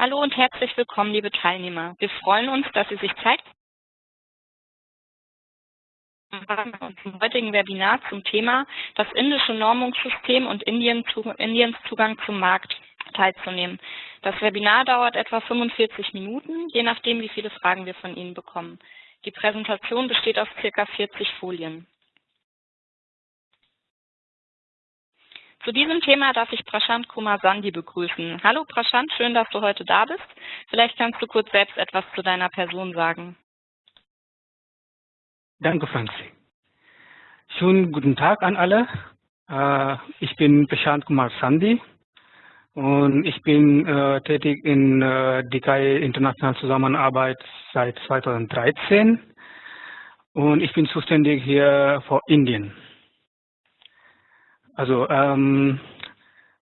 Hallo und herzlich willkommen, liebe Teilnehmer. Wir freuen uns, dass Sie sich Zeit zum heutigen Webinar zum Thema das indische Normungssystem und Indiens Zugang zum Markt teilzunehmen. Das Webinar dauert etwa 45 Minuten, je nachdem, wie viele Fragen wir von Ihnen bekommen. Die Präsentation besteht aus circa 40 Folien. Zu diesem Thema darf ich Prashant Kumar Sandi begrüßen. Hallo Prashant, schön, dass du heute da bist. Vielleicht kannst du kurz selbst etwas zu deiner Person sagen. Danke, Franzi. Schönen guten Tag an alle. Äh, ich bin Prashant Kumar Sandi und ich bin äh, tätig in äh, DKI Internationalen Zusammenarbeit seit 2013 und ich bin zuständig hier für Indien. Also ähm,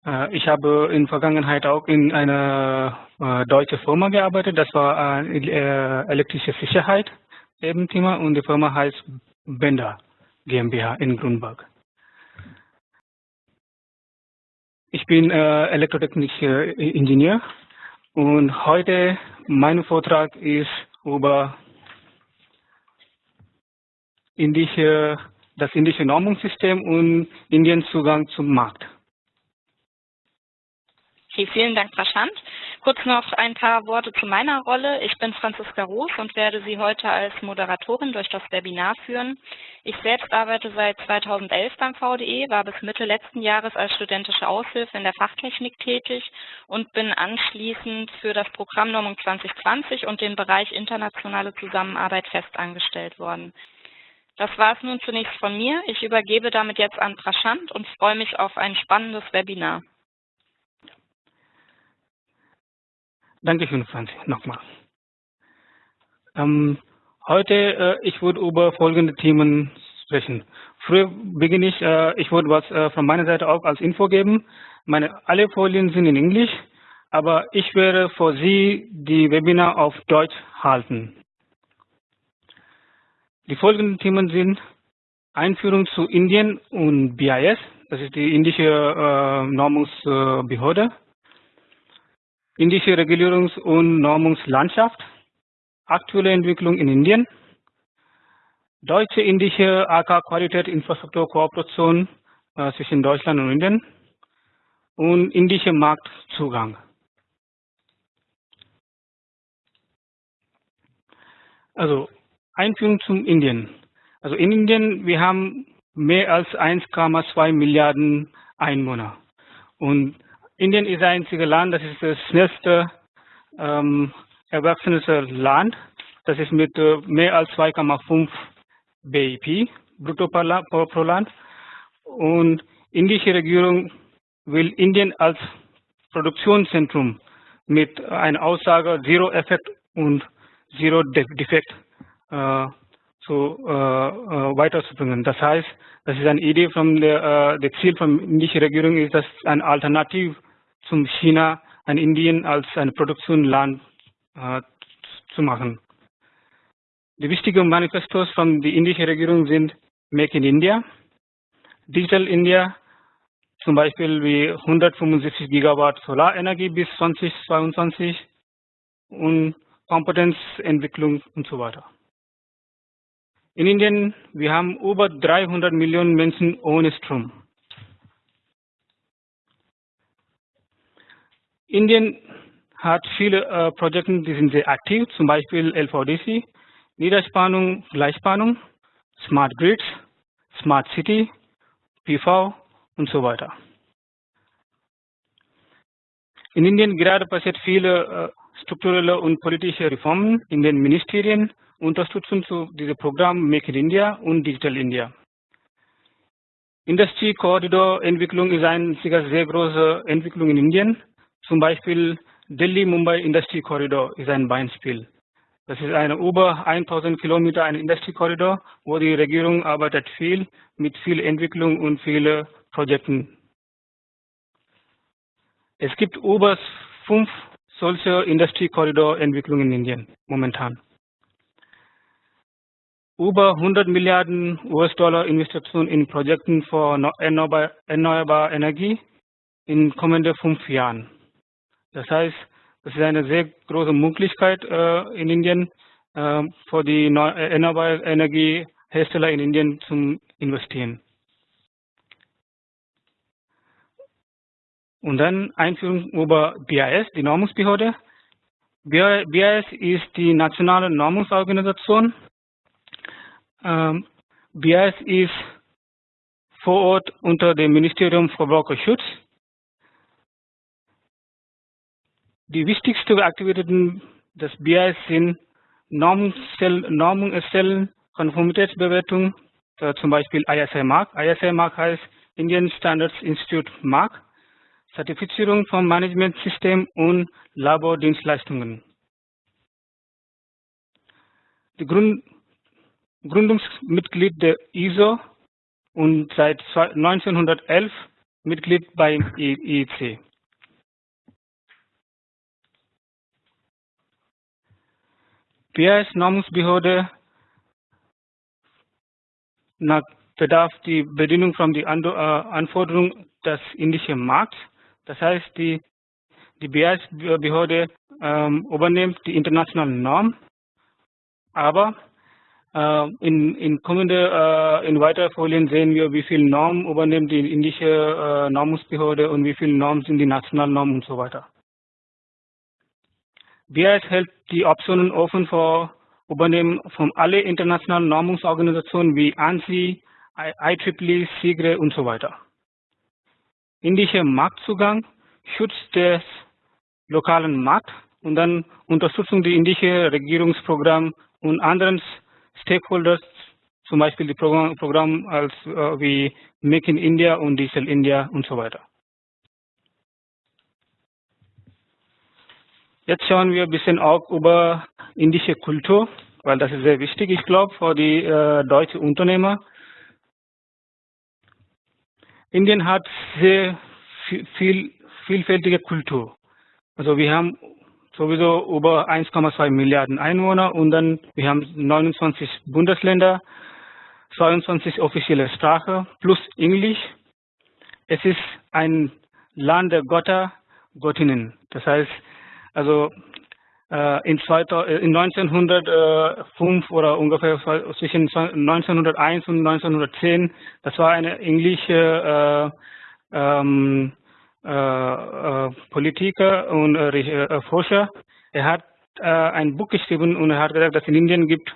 äh, ich habe in Vergangenheit auch in einer äh, deutschen Firma gearbeitet. Das war äh, elektrische Sicherheit eben Thema und die Firma heißt Bender GmbH in Grünberg. Ich bin äh, elektrotechnischer Ingenieur und heute mein Vortrag ist über indische das indische Normungssystem und Indiens Zugang zum Markt. Okay, vielen Dank, Prashant. Kurz noch ein paar Worte zu meiner Rolle. Ich bin Franziska Roos und werde Sie heute als Moderatorin durch das Webinar führen. Ich selbst arbeite seit 2011 beim VDE, war bis Mitte letzten Jahres als studentische Aushilfe in der Fachtechnik tätig und bin anschließend für das Programm Normung 2020 und den Bereich internationale Zusammenarbeit festangestellt worden. Das war es nun zunächst von mir. Ich übergebe damit jetzt an Prashant und freue mich auf ein spannendes Webinar. Dankeschön, Franzi, nochmal. Ähm, heute, äh, ich würde über folgende Themen sprechen. Früher beginne ich, äh, ich würde was äh, von meiner Seite auch als Info geben. Meine, alle Folien sind in Englisch, aber ich werde für Sie die Webinar auf Deutsch halten. Die folgenden Themen sind Einführung zu Indien und BIS, das ist die indische äh, Normungsbehörde, indische Regulierungs- und Normungslandschaft, aktuelle Entwicklung in Indien, deutsche-indische AK-Qualität-Infrastrukturkooperation äh, zwischen Deutschland und Indien. Und indische Marktzugang. Also Einführung zum Indien. Also in Indien, wir haben mehr als 1,2 Milliarden Einwohner. Und Indien ist ein einziges Land, das ist das schnellste ähm, erwachsenste Land. Das ist mit äh, mehr als 2,5 BIP brutto pro Land. Und indische Regierung will Indien als Produktionszentrum mit einer Aussage Zero Effekt und Zero Defekt äh, zu, äh, äh, weiterzubringen. Das heißt, das ist eine Idee von der, der Ziel von indischen Regierung ist, dass ein Alternativ zum China, ein Indien als ein Produktionsland zu machen. Die wichtigen Manifestos von der indischen Regierung sind Make in India, Digital India, zum Beispiel wie 175 Gigawatt Solarenergie bis 2022 und Kompetenzentwicklung und so weiter. In Indien, wir haben über 300 Millionen Menschen ohne Strom. Indien hat viele äh, Projekte, die sind sehr aktiv, zum Beispiel LVDC, Niederspannung, Gleichspannung, Smart Grids, Smart City, PV und so weiter. In Indien gerade passiert viele äh, strukturelle und politische Reformen in den Ministerien Unterstützung zu diesem Programm Make in India und Digital India. Industry Corridor Entwicklung ist eine sehr große Entwicklung in Indien. Zum Beispiel Delhi-Mumbai Industry Corridor ist ein Beispiel. Das ist eine über 1000 Kilometer ein Industry Corridor, wo die Regierung arbeitet viel mit viel Entwicklung und vielen Projekten. Es gibt über fünf solche Industry Corridor Entwicklungen in Indien momentan über 100 Milliarden US-Dollar Investitionen in Projekten für erneuerbare Energie in kommenden fünf Jahren. Das heißt, Das ist eine sehr große Möglichkeit äh, in Indien äh, für die erneuerbare Energiehersteller in Indien zum Investieren. Und dann Einführung über BIS, die Normungsbehörde. BIS ist die nationale Normungsorganisation. Ähm, BIS ist vor Ort unter dem Ministerium für Verbraucherschutz. Die wichtigsten Aktivitäten des BIS sind Normung erstellen, Konformitätsbewertung, zum Beispiel ISI Mark. ISI Mark heißt Indian Standards Institute Mark. Zertifizierung von Managementsystem und Labordienstleistungen. Die Grund, Gründungsmitglied der ISO und seit 1911 Mitglied beim IEC. BIS Normungsbehörde nach bedarf die Bedienung von die äh, Anforderungen des indischen Markts. Das heißt, die, die BIS-Behörde ähm, übernimmt die internationalen Normen, aber in, in kommende, äh, in weiteren Folien sehen wir, wie viel Normen übernimmt die indische äh, Normungsbehörde und wie viele Normen sind die nationalen Normen und so weiter. BIS hält die Optionen offen für Übernehmen von alle internationalen Normungsorganisationen wie ANSI, IEEE, SIGRE und so weiter indischer Marktzugang, Schutz des lokalen Markts und dann Unterstützung der indische Regierungsprogramm und anderen Stakeholders, zum Beispiel die Programme Programm als äh, wie Make in India und Diesel India und so weiter. Jetzt schauen wir ein bisschen auch über indische Kultur, weil das ist sehr wichtig, ich glaube, für die äh, deutschen Unternehmer. Indien hat sehr viel, vielfältige Kultur. Also wir haben sowieso über 1,2 Milliarden Einwohner und dann wir haben 29 Bundesländer, 22 offizielle Sprache plus Englisch. Es ist ein Land der Götter, Göttinnen. Das heißt, also äh, in, 2000, äh, 1905 oder ungefähr zwischen 1901 und 1910, das war eine englische äh, ähm, äh, äh, Politiker und äh, Forscher. Er hat ein Buch geschrieben und er hat gesagt, dass in Indien gibt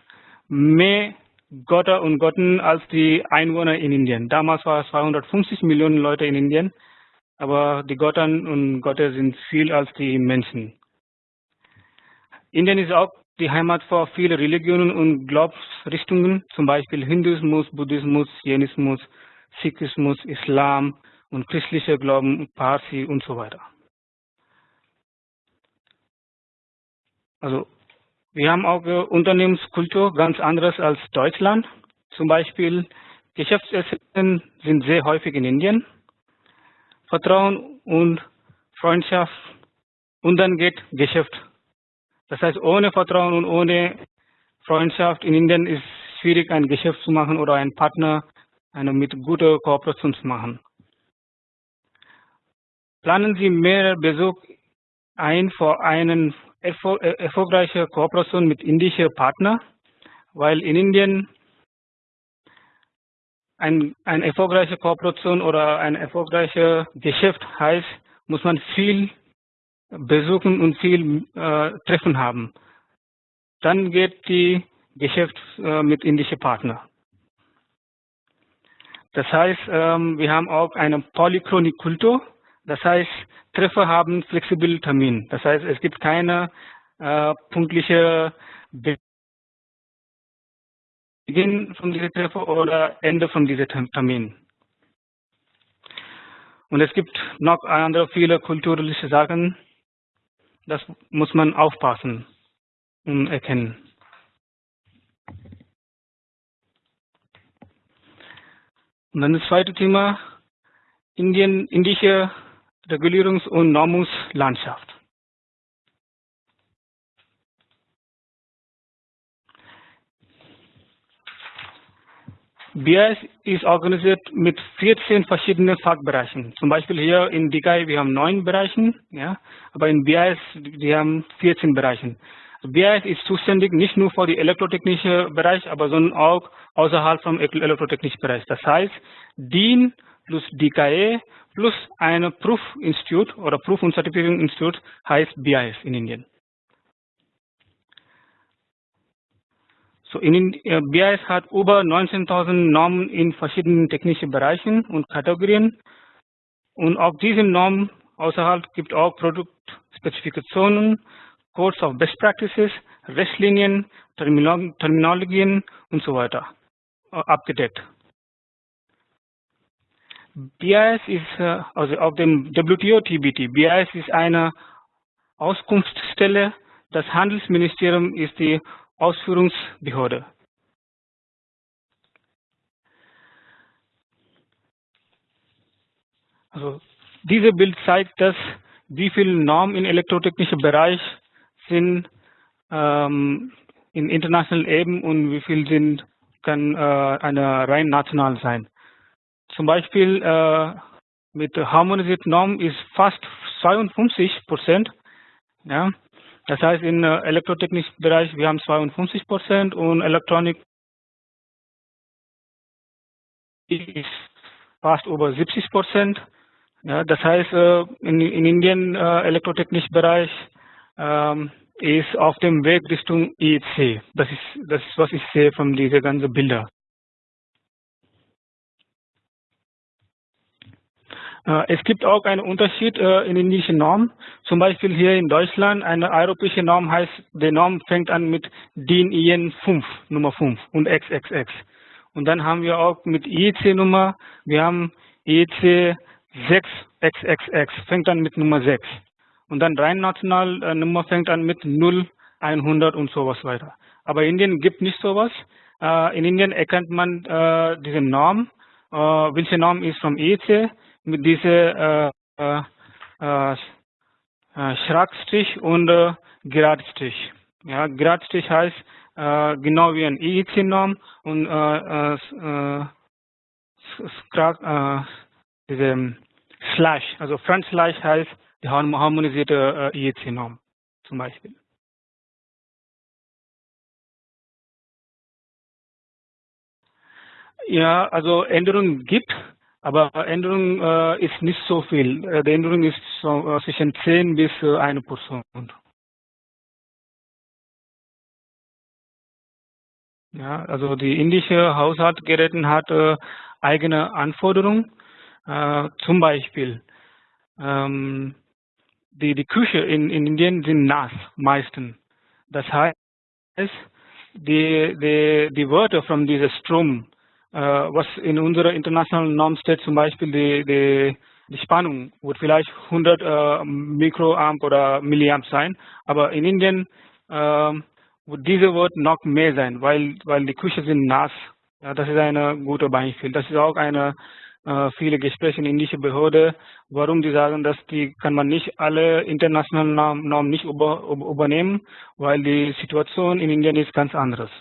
mehr Götter und Götten als die Einwohner in Indien. Damals war es 250 Millionen Leute in Indien, aber die Götter und Götter sind viel als die Menschen. Indien ist auch die Heimat für viele Religionen und Glaubensrichtungen, zum Beispiel Hinduismus, Buddhismus, Jainismus, Sikhismus, Islam und christlicher Glauben, Parsi und so weiter. Also wir haben auch Unternehmenskultur ganz anderes als Deutschland. Zum Beispiel Geschäftsessen sind sehr häufig in Indien. Vertrauen und Freundschaft und dann geht Geschäft das heißt, ohne Vertrauen und ohne Freundschaft in Indien ist es schwierig, ein Geschäft zu machen oder einen Partner eine mit guter Kooperation zu machen. Planen Sie mehr Besuch ein für eine äh, erfolgreiche Kooperation mit indischen Partnern, weil in Indien ein, eine erfolgreiche Kooperation oder ein erfolgreiches Geschäft heißt, muss man viel besuchen und viel äh, Treffen haben. Dann geht die Geschäft äh, mit indischen Partnern. Das heißt, ähm, wir haben auch eine Polychronik-Kultur. Das heißt, Treffer haben flexible Termin. Das heißt, es gibt keine äh, punktliche Beginn von dieser Treffer oder Ende von diesem Termin. Und es gibt noch andere viele kulturelle Sachen, das muss man aufpassen und erkennen. Und dann das zweite Thema, Indien, indische Regulierungs- und Normungslandschaft. BIS ist organisiert mit 14 verschiedenen Fachbereichen. Zum Beispiel hier in DKI, wir haben neun Bereichen, ja, aber in BIS, wir haben 14 Bereichen. BIS ist zuständig nicht nur für den elektrotechnischen Bereich, aber sondern auch außerhalb vom elektrotechnischen Bereich. Das heißt, DIN plus DKE plus ein Prüfinstitut oder Proof- und Institut heißt BIS in Indien. So in uh, BIS hat über 19.000 Normen in verschiedenen technischen Bereichen und Kategorien. Und auf diesen Normen außerhalb gibt auch Produktspezifikationen, Codes of Best Practices, Richtlinien, Terminologien und so weiter uh, abgedeckt. BIS ist uh, also auf dem WTO TBT. BIS ist eine Auskunftsstelle. Das Handelsministerium ist die Ausführungsbehörde. Also dieses Bild zeigt, dass wie viele Normen im elektrotechnischen Bereich sind ähm, in internationalen Ebene und wie viel sind kann äh, eine rein national sein. Zum Beispiel äh, mit harmonisierten Normen ist fast 52 Prozent. Ja, das heißt, im äh, elektrotechnischen Bereich, wir haben 52 Prozent und Elektronik ist fast über 70 Prozent. Ja, das heißt, äh, in, in Indien äh, elektrotechnischen Bereich ähm, ist auf dem Weg Richtung EEC. Das ist, das ist was ich sehe von diesen ganzen Bilder. Es gibt auch einen Unterschied äh, in indischen Normen. Zum Beispiel hier in Deutschland eine europäische Norm heißt, die Norm fängt an mit DIN IN 5, Nummer 5 und XXX. Und dann haben wir auch mit IEC Nummer, wir haben IEC 6XXX, fängt an mit Nummer 6. Und dann rein national äh, Nummer fängt an mit 0, 100 und sowas weiter. Aber Indien gibt nicht sowas. in Indien erkennt man diese Norm, welche Norm ist vom IEC mit dieser äh, äh, äh, Schrägstrich und äh, Geradstrich. Ja, Geradstrich heißt äh, genau wie ein IEC-Norm und äh, äh, äh, diese Slash, also Front Slash heißt die harmonisierte äh, IEC-Norm zum Beispiel. Ja, also Änderungen gibt aber Änderung äh, ist nicht so viel. Äh, die Änderung ist so, äh, zwischen 10 bis äh, 1 Prozent. Ja, also die indische Haushaltsgeräte hat äh, eigene Anforderungen. Äh, zum Beispiel ähm, die, die Küche in, in Indien sind nass meistens. Das heißt, die, die, die Wörter von diesem Strom was in unserer internationalen Norm steht, zum Beispiel die, die, die Spannung wird vielleicht 100 äh, Mikroamp oder Milliamp sein, aber in Indien äh, wird diese Wort noch mehr sein, weil, weil die Küche sind nass. Ja, das ist ein guter Beispiel. Das ist auch eine äh, viele Gespräche in indische Behörde, warum die sagen, dass die kann man nicht alle internationalen Normen nicht über, übernehmen, weil die Situation in Indien ist ganz anderes.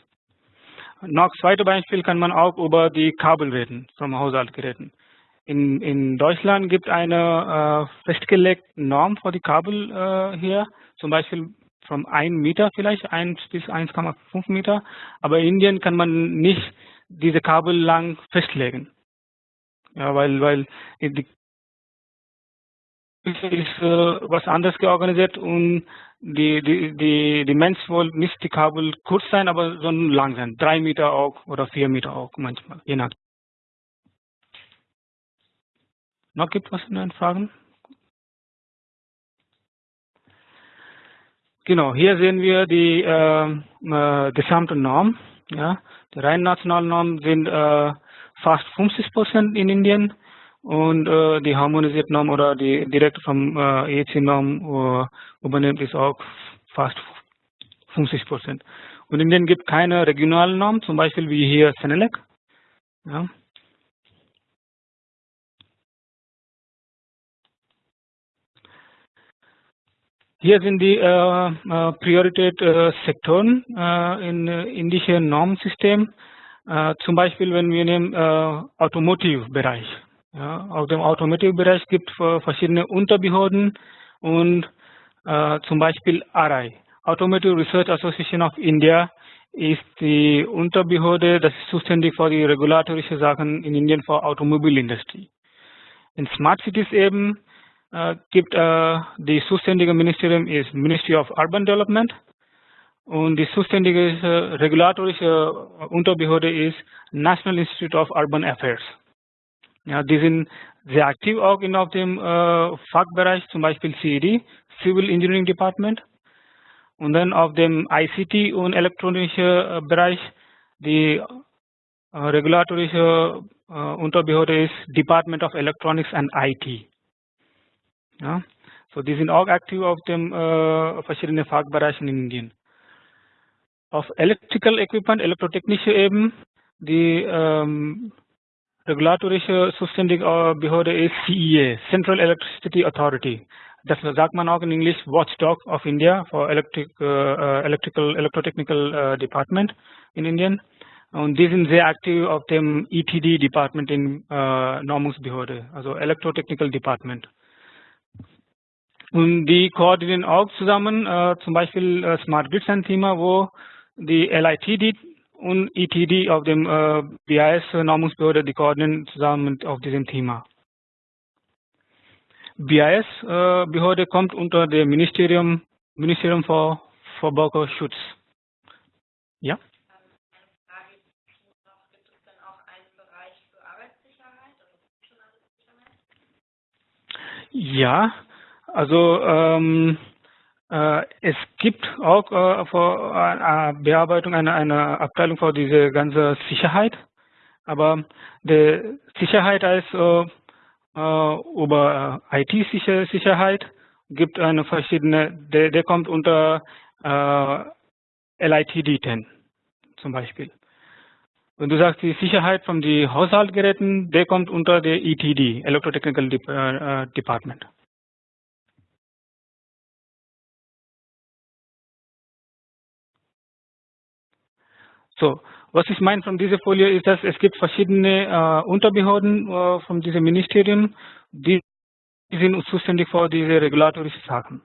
Noch zweite Beispiel kann man auch über die Kabel reden, vom Haushaltsgeräten. In, in Deutschland gibt eine äh, festgelegte Norm für die Kabel äh, hier, zum Beispiel von 1 Meter vielleicht, 1 bis 1,5 Meter. Aber in Indien kann man nicht diese Kabel lang festlegen. Ja, weil, weil die ist äh, was anderes georganisiert und die, die, die, die Mensch wollen nicht die Kabel kurz sein, aber sondern lang sein. Drei Meter auch oder vier Meter auch manchmal, je nach. Noch gibt es was Fragen? Genau, hier sehen wir die äh, äh, gesamte Norm. Ja, die rein nationalen Normen sind äh, fast 50 Prozent in Indien und äh, die harmonisierte Norm oder die direkt vom äh, EEC-Norm äh, übernimmt ist auch fast 50 Prozent. Und in denen gibt keine regionalen Norm, zum Beispiel wie hier Senelec. Ja. Hier sind die äh, äh Priorität äh, äh, in äh, indischen Normsystem. Äh, zum Beispiel, wenn wir nehmen äh, Automotive-Bereich. Ja, auf dem Automotive-Bereich gibt es verschiedene Unterbehörden und äh, zum Beispiel ARI, Automotive Research Association of India, ist die Unterbehörde, das ist zuständig für die regulatorische Sachen in Indien für Automobilindustrie. In Smart Cities eben äh, gibt äh, die zuständige Ministerium ist Ministry of Urban Development und die zuständige äh, regulatorische Unterbehörde ist National Institute of Urban Affairs. Ja, die sind sehr aktiv auch in auf dem äh, Fachbereich, zum Beispiel CED, Civil Engineering Department. Und dann auf dem ICT und elektronischen äh, Bereich die äh, regulatorische äh, Unterbehörde ist Department of Electronics and IT. Ja, so die sind auch aktiv auf dem äh, verschiedenen Fachbereichen in Indien. Auf Electrical Equipment, elektrotechnische Ebene, die ähm, regulatorische zuständige Behörde ist CEA, Central Electricity Authority. Das sagt man auch in Englisch Watchdog of India for Electric, uh, Electrical Electrotechnical uh, Department in Indien. Und die sind sehr aktiv auf dem ETD Department in uh, Normungsbehörde, also Electrotechnical Department. Und die koordinieren auch zusammen, zum Beispiel Smart Grids ein Thema, wo die LITD und ETD auf dem BIS Normungsbehörde, die koordinieren zusammen auf diesem Thema. BIS-Behörde kommt unter dem Ministerium, Ministerium für Verbraucherschutz. Ja? Ja, also ähm, äh, es gibt auch äh, äh, Bearbeitung eine, eine Abteilung für diese ganze Sicherheit, aber die Sicherheit als äh, äh, über äh, IT-Sicherheit gibt eine verschiedene, der, der kommt unter äh, LITD 10 zum Beispiel. Wenn du sagst, die Sicherheit von den Haushaltsgeräten, der kommt unter der ETD, Electrotechnical De äh, Department. So, was ich meine von dieser Folie ist, dass es gibt verschiedene äh, Unterbehörden äh, von diesem Ministerium, die sind zuständig für diese regulatorischen Sachen.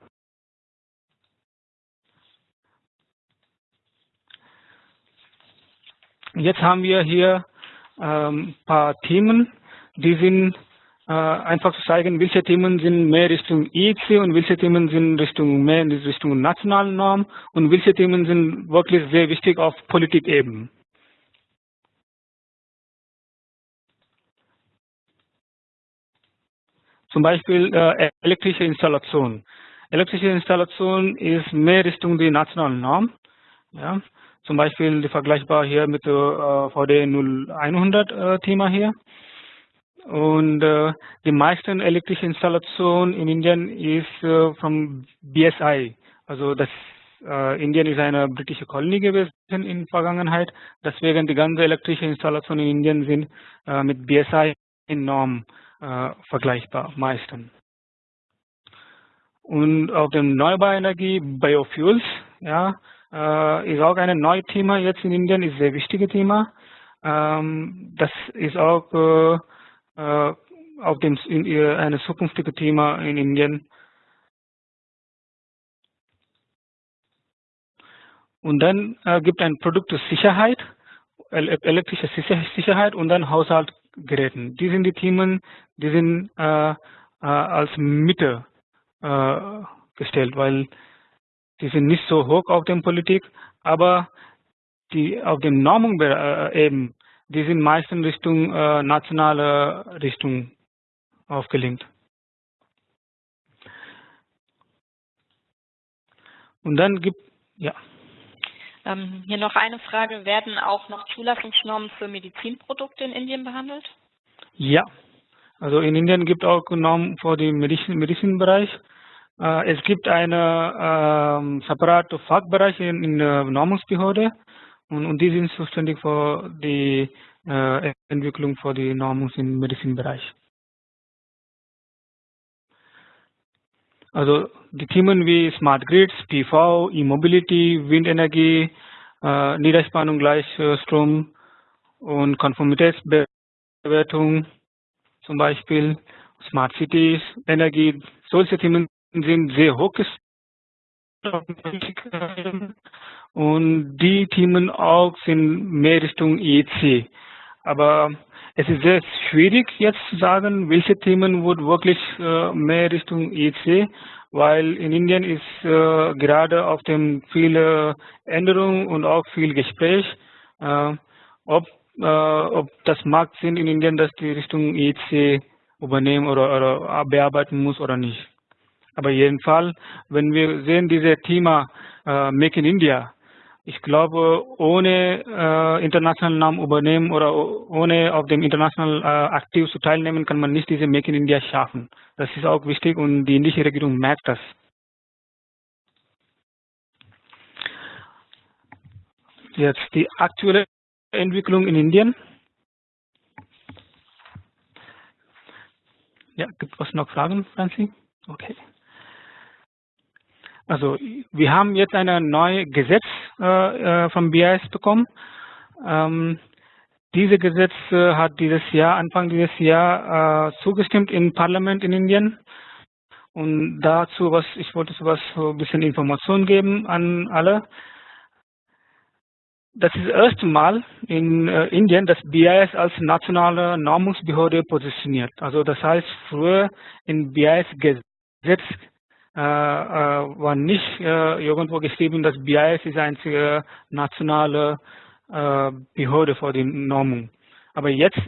Jetzt haben wir hier ein ähm, paar Themen, die sind einfach zu zeigen, welche Themen sind mehr Richtung EEC und welche Themen sind Richtung mehr in Richtung nationalen Norm und welche Themen sind wirklich sehr wichtig auf Politikebene. Zum Beispiel äh, elektrische Installation. Elektrische Installation ist mehr Richtung die nationalen Norm. Ja. Zum Beispiel vergleichbar hier mit äh, VD 0100 äh, Thema hier. Und äh, die meisten elektrische Installation in Indien ist äh, vom BSI. Also das äh, Indien ist eine britische Kolonie gewesen in Vergangenheit. Deswegen die ganze elektrische Installation in Indien sind äh, mit BSI in Norm äh, vergleichbar, meistens. Und auf dem Erneuerbare Energie, Biofuels, ja, äh, ist auch ein neues Thema jetzt in Indien, ist ein sehr wichtiges Thema. Ähm, das ist auch äh auf dem in, ein zukünftiges Thema in Indien. Und dann äh, gibt ein Produktsicherheit, elektrische Sicherheit und dann Haushaltsgeräten. Die sind die Themen, die sind äh, äh, als Mitte äh, gestellt, weil die sind nicht so hoch auf der Politik, aber die auf dem Normung äh, eben, die sind meistens Richtung äh, nationale Richtung aufgelenkt. Und dann gibt ja. Ähm, hier noch eine Frage. Werden auch noch Zulassungsnormen für Medizinprodukte in Indien behandelt? Ja, also in Indien gibt es auch Normen für den Medizin, Medizinbereich. Äh, es gibt einen äh, separaten Fachbereich in, in der Normungsbehörde und, und, die sind zuständig für die äh, Entwicklung für die Normungs im Medizinbereich. Also die Themen wie Smart Grids, PV, E-Mobility, Windenergie, äh, Niederspannung, Gleichstrom und Konformitätsbewertung zum Beispiel, Smart Cities, Energie, solche Themen sind sehr hoch und die Themen auch sind mehr Richtung EC. Aber es ist sehr schwierig jetzt zu sagen, welche Themen wird wirklich äh, mehr Richtung EC, weil in Indien ist äh, gerade auf dem viele Änderungen und auch viel Gespräch, äh, ob, ob das macht Sinn in Indien, dass die Richtung EC übernehmen oder, oder bearbeiten muss oder nicht. Aber jedenfalls, wenn wir sehen, dieses Thema äh, Make in India, ich glaube, ohne äh, internationalen Namen übernehmen oder ohne auf dem internationalen äh, aktiv zu teilnehmen, kann man nicht diese Make in India schaffen. Das ist auch wichtig und die indische Regierung merkt das. Jetzt die aktuelle Entwicklung in Indien. Ja, gibt es noch Fragen, Franzi? Okay. Also wir haben jetzt ein neues Gesetz äh, äh vom BIS bekommen. Ähm, dieses Gesetz äh, hat dieses Jahr, Anfang dieses Jahr äh, zugestimmt im Parlament in Indien. Und dazu, was ich wollte so ein bisschen Information geben an alle. Das ist das erste Mal in äh, Indien, dass BIS als nationale Normungsbehörde positioniert. Also das heißt, früher in BIS Gesetz äh, äh, war nicht äh, irgendwo geschrieben, dass BIS ist einzige nationale Behörde für die Normung. Aber jetzt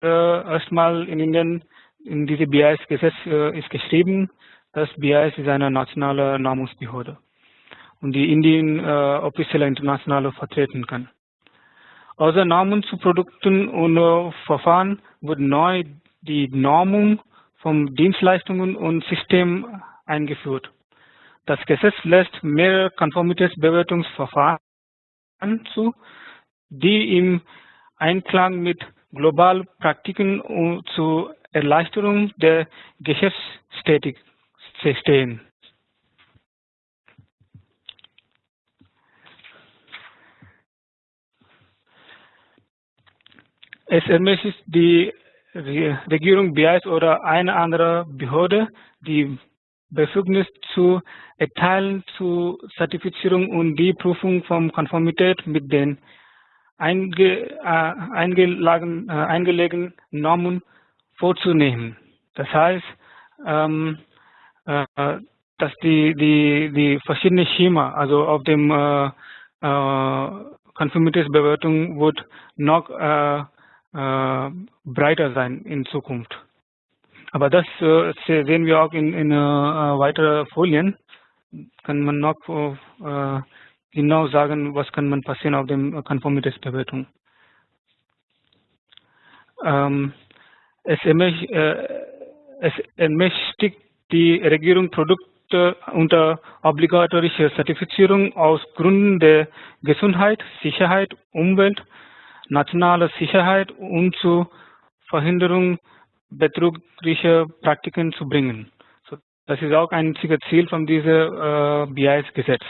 erstmal in Indien in diese BIS-Gesetz ist geschrieben, dass BIS ist eine nationale Normungsbehörde und die Indien äh, offiziell international vertreten kann. Außer Normen zu Produkten und äh, Verfahren wird neu die Normung von Dienstleistungen und Systemen eingeführt. Das Gesetz lässt mehrere Konformitätsbewertungsverfahren zu, die im Einklang mit globalen Praktiken zur Erleichterung der Geschäftstätigkeit stehen. Es ermöglicht die Regierung BIS oder eine andere Behörde die Befugnis zu erteilen zur Zertifizierung und die Prüfung von Konformität mit den einge, äh, eingelegenen, äh, eingelegenen Normen vorzunehmen. Das heißt, ähm, äh, dass die, die, die verschiedenen Schema, also auf dem äh, äh, Konformitätsbewertung wird noch äh, äh, breiter sein in Zukunft. Aber das äh, sehen wir auch in, in äh, weiteren Folien. Kann man noch äh, genau sagen, was kann man passieren auf dem Konformitätsbewertung. Ähm, es, äh, es ermächtigt die Regierung Produkte unter obligatorischer Zertifizierung aus Gründen der Gesundheit, Sicherheit, Umwelt, nationaler Sicherheit und zur Verhinderung betrügerische Praktiken zu bringen. So, das ist auch ein Ziel von diesem äh, BIS-Gesetz.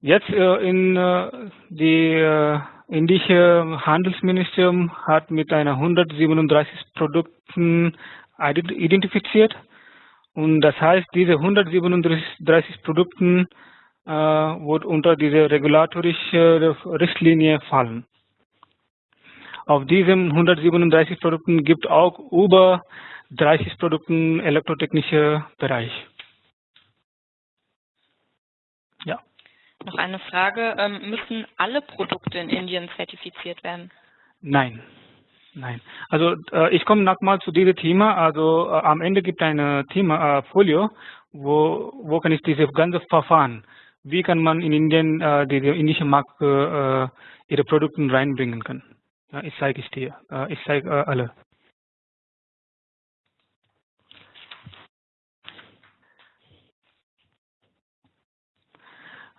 Jetzt äh, in äh, die äh, indische Handelsministerium hat mit einer 137 Produkten identifiziert und das heißt, diese 137 Produkten äh, wird unter diese regulatorische Richtlinie fallen. Auf diesen 137 Produkten gibt auch über 30 Produkten elektrotechnischer Bereich. Ja. Noch eine Frage. Ähm, müssen alle Produkte in Indien zertifiziert werden? Nein. Nein. Also äh, ich komme nochmal zu diesem Thema. Also äh, am Ende gibt es ein Thema äh, Folio, wo, wo kann ich diese ganze Verfahren, wie kann man in Indien äh, die, die indische Markt äh, ihre Produkte reinbringen kann. Ich zeige es dir. Ich zeige äh, alle.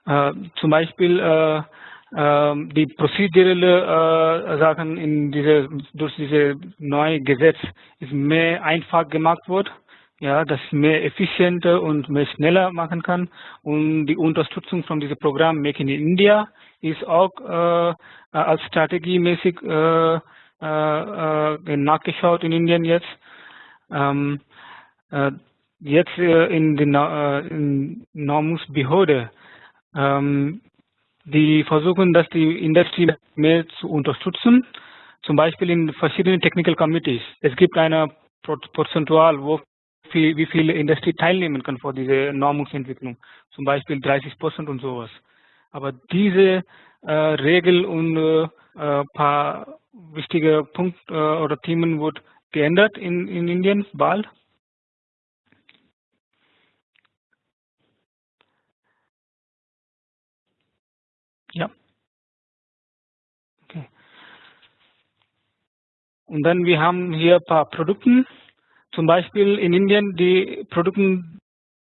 Äh, zum Beispiel äh, äh, die prozedurelle äh, Sachen in diese, durch diese neue Gesetz ist mehr einfach gemacht wird. Ja, das mehr effizienter und mehr schneller machen kann. Und die Unterstützung von diesem Programm Make in India ist auch äh, als strategiemäßig äh, äh, äh nachgeschaut in Indien jetzt. Ähm, äh, jetzt äh, in der in Normungsbehörde, ähm, die versuchen, dass die Industrie mehr zu unterstützen, zum Beispiel in verschiedenen Technical Committees. Es gibt eine Prozentual, wo viel, wie viele Industrie teilnehmen kann vor dieser Normungsentwicklung, zum Beispiel 30 Prozent und sowas. Aber diese äh, Regel und äh, paar wichtige Punkte äh, oder Themen wird geändert in, in Indien bald. Ja. Okay. Und dann wir haben hier ein paar Produkte. Zum Beispiel in Indien die Produkte,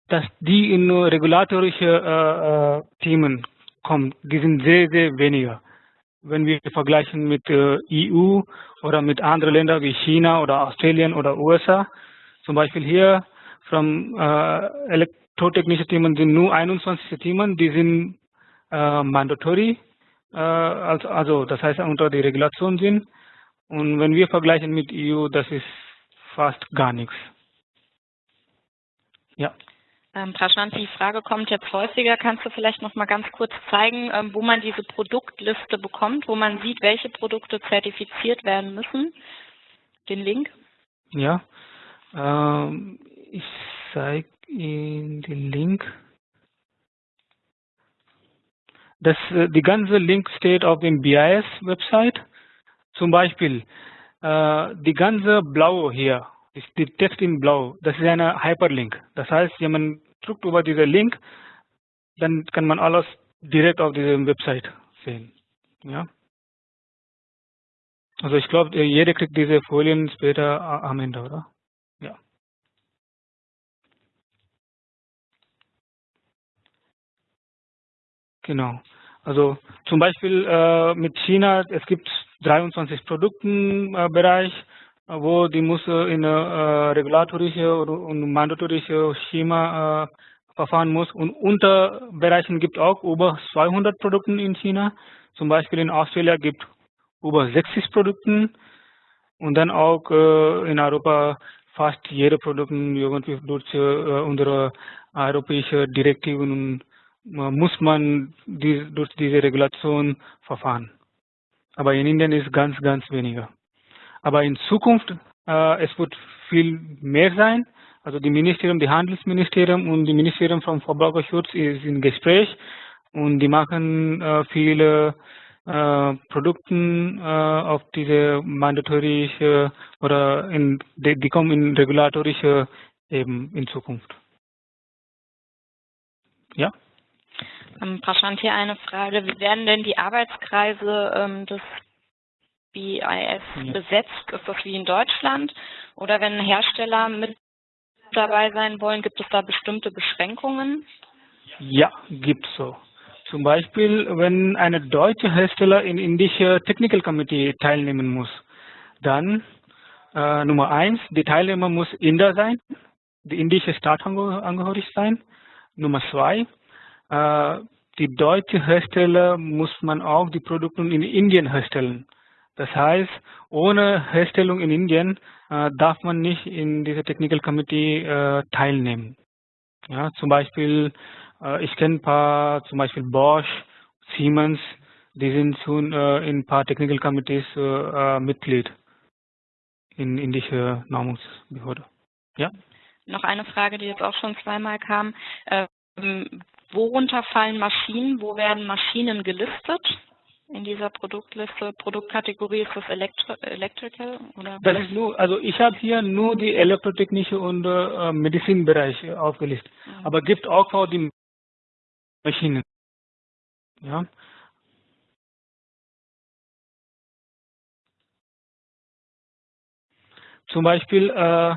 dass die in regulatorische äh, äh, Themen kommen, die sind sehr, sehr weniger. Wenn wir vergleichen mit äh, EU oder mit anderen Ländern wie China oder Australien oder USA, zum Beispiel hier von äh, elektrotechnische Themen sind nur 21 Themen, die sind äh, mandatory, äh, also, also das heißt unter die Regulation sind. Und wenn wir vergleichen mit EU, das ist fast gar nichts. Ja. Ähm, Prashant, die Frage kommt jetzt häufiger. Kannst du vielleicht noch mal ganz kurz zeigen, ähm, wo man diese Produktliste bekommt, wo man sieht, welche Produkte zertifiziert werden müssen? Den Link? Ja, ähm, ich zeige Ihnen den Link. Das, äh, die ganze Link steht auf dem BIS-Website. Zum Beispiel die ganze Blau hier, die Text in Blau, das ist eine Hyperlink. Das heißt, wenn man drückt über diesen Link, dann kann man alles direkt auf dieser Website sehen. Ja. Also ich glaube, jeder kriegt diese Folien später am Ende, oder? Ja. Genau. Also zum Beispiel äh, mit China, es gibt 23 Produktenbereich, äh, wo die muss in äh, regulatorische und mandatorische Schema äh, verfahren muss. Und Unterbereichen gibt auch über 200 Produkte in China. Zum Beispiel in Australien gibt über 60 Produkte und dann auch äh, in Europa fast jede Produkt irgendwie durch äh, unsere europäische Direktiven muss man durch diese Regulation verfahren. Aber in Indien ist ganz, ganz weniger. Aber in Zukunft, äh, es wird viel mehr sein. Also die Ministerium, die Handelsministerium und die Ministerium vom Verbraucherschutz ist in Gespräch und die machen äh, viele äh, Produkten äh, auf diese mandatorische oder in, die, die kommen in regulatorische eben in Zukunft. Ja. Ähm, Prashant, hier eine Frage. Wie werden denn die Arbeitskreise ähm, des BIS ja. besetzt? Ist das wie in Deutschland? Oder wenn Hersteller mit dabei sein wollen, gibt es da bestimmte Beschränkungen? Ja, gibt es so. Zum Beispiel, wenn eine deutsche Hersteller in indische Technical Committee teilnehmen muss, dann äh, Nummer eins, die Teilnehmer muss Inder sein, die indische Staatangehörig sein. Nummer zwei, die deutsche Hersteller muss man auch die Produkte in Indien herstellen. Das heißt, ohne Herstellung in Indien äh, darf man nicht in dieser Technical Committee äh, teilnehmen. Ja, zum Beispiel, äh, ich kenne ein paar, zum Beispiel Bosch, Siemens, die sind schon äh, in ein paar Technical Committees äh, äh, Mitglied in indische Normungsbehörde. Ja? Noch eine Frage, die jetzt auch schon zweimal kam. Ähm, Worunter fallen Maschinen? Wo werden Maschinen gelistet? In dieser Produktliste, Produktkategorie ist das Elektro Electrical oder? Das ist nur, also ich habe hier nur die elektrotechnische und äh, Medizinbereich aufgelistet. Mhm. Aber gibt auch für die Maschinen. Ja. Zum Beispiel, äh,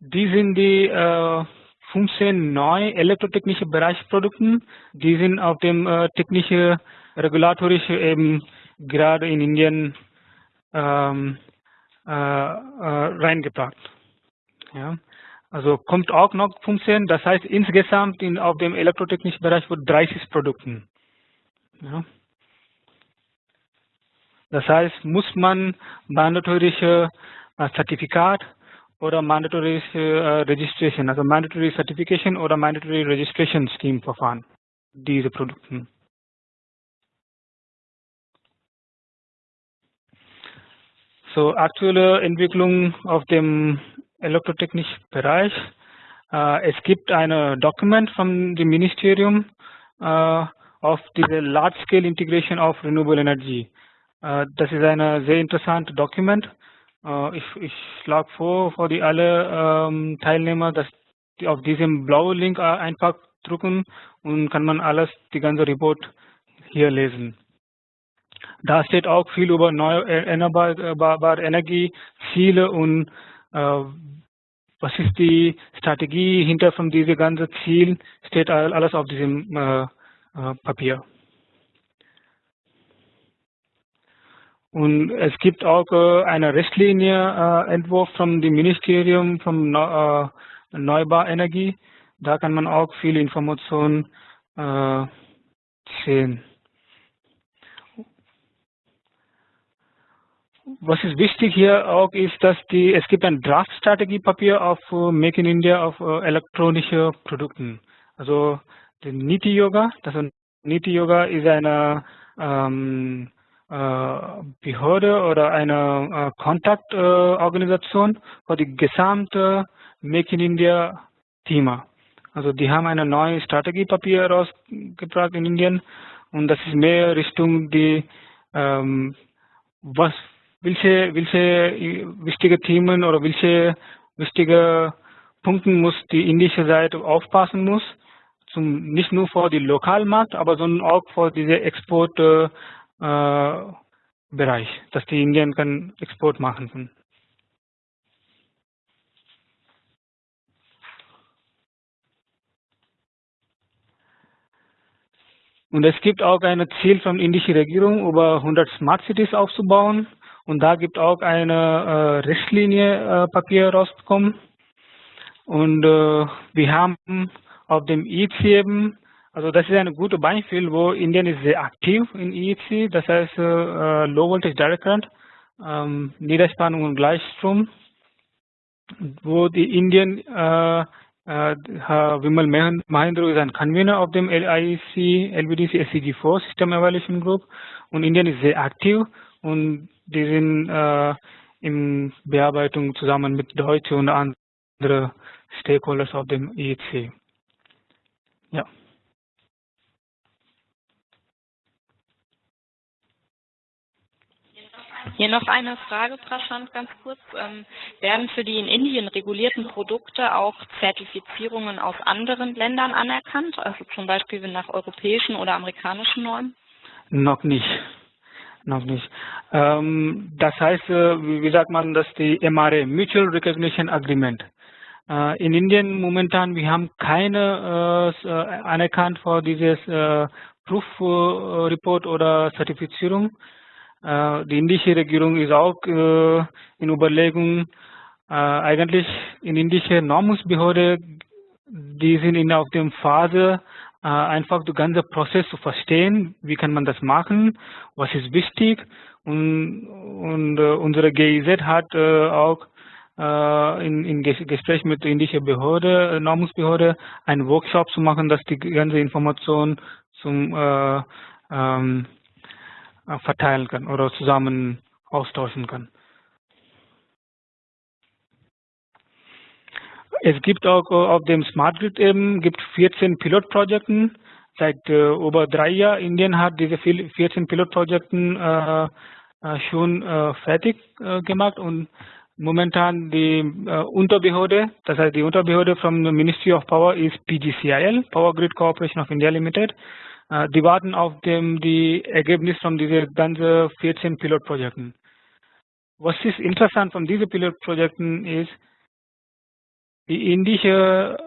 die sind die äh, 15 neue elektrotechnische Bereichsprodukten, die sind auf dem äh, technische, regulatorische eben gerade in Indien ähm, äh, äh, reingebracht. Ja. Also kommt auch noch 15, das heißt insgesamt in, auf dem elektrotechnischen Bereich wird 30 Produkten. Ja. Das heißt, muss man mandatorische äh, Zertifikat a mandatory uh, registration, a mandatory certification or a mandatory registration scheme for verfahren, diese Produkte. So aktuelle Entwicklung auf dem elektrotechnischen Bereich. Uh, es gibt ein Dokument vom dem Ministerium uh, auf diese Large Scale Integration of Renewable Energy. das ist ein sehr interessantes Dokument. Äh, ich, ich schlage vor, für die alle ähm, Teilnehmer, dass die auf diesem blauen Link äh, einfach drücken und kann man alles, die ganze Report hier lesen. Da steht auch viel über erneuerbare Energie, Ziele und äh, was ist die Strategie hinter von diesem ganzen Ziel, steht alles auf diesem äh, äh, Papier. Und es gibt auch äh, eine Richtlinie äh, Entwurf vom dem Ministerium vom äh, Neubauenergie. Da kann man auch viele Informationen äh, sehen. Was ist wichtig hier auch ist, dass die es gibt ein Draft-Strategiepapier auf Make in India auf uh, elektronische Produkten. Also die Niti Yoga, das Niti Yoga ist eine ähm, äh, Behörde oder eine äh, Kontaktorganisation für die gesamte Make in India Thema. Also die haben eine neue Strategiepapier herausgebracht in Indien und das ist mehr Richtung die ähm, was welche welche wichtige Themen oder welche wichtige Punkte muss die indische Seite aufpassen muss zum nicht nur für die Lokalmarkt, aber sondern auch für diese Export äh, äh, Bereich, dass die Indien kann Export machen können. Und es gibt auch ein Ziel von der indischen Regierung, über 100 Smart Cities aufzubauen. Und da gibt auch eine äh, Richtlinie äh, Papier rausbekommen. Und äh, wir haben auf dem ICM also das ist ein gutes Beispiel, wo Indien ist sehr aktiv in EEC, das heißt äh, Low Voltage Direct Current, ähm, Niederspannung und Gleichstrom, wo die Indien, äh, äh, Vimal Mahindra ist ein Convener auf dem LIC, LVDC SCG4 System Evaluation Group und Indien ist sehr aktiv und die sind äh, in Bearbeitung zusammen mit Deutsche und anderen Stakeholders auf dem EEC. Ja. Hier noch eine Frage, Prashant, ganz kurz. Ähm, werden für die in Indien regulierten Produkte auch Zertifizierungen aus anderen Ländern anerkannt, also zum Beispiel nach europäischen oder amerikanischen Normen? Noch nicht. Noch nicht. Ähm, das heißt, äh, wie sagt man das, die MRA, Mutual Recognition Agreement. Äh, in Indien momentan, wir haben keine äh, äh anerkannt für dieses Proof Report oder Zertifizierung. Äh, die indische Regierung ist auch äh, in Überlegung, äh, eigentlich in indische Normungsbehörde, die sind in auf dem Phase, einfach den ganzen Prozess zu verstehen, wie kann man das machen, was ist wichtig. Und, und unsere GIZ hat auch in, in Gespräch mit der indischen Behörde, Normungsbehörde, einen Workshop zu machen, dass die ganze Information zum äh, ähm, äh, verteilen kann oder zusammen austauschen kann. Es gibt auch äh, auf dem Smart Grid eben gibt 14 Pilotprojekten. Seit äh, über drei Jahren Indien hat diese 14 Pilotprojekten äh, äh, schon äh, fertig äh, gemacht und momentan die Unterbehörde, das heißt die Unterbehörde vom Ministry of Power ist PGCIL, Power Grid Corporation of India Limited. Äh, die warten auf dem, die Ergebnisse von diesen ganzen 14 Pilotprojekten. Was ist interessant von diesen Pilotprojekten ist, die indische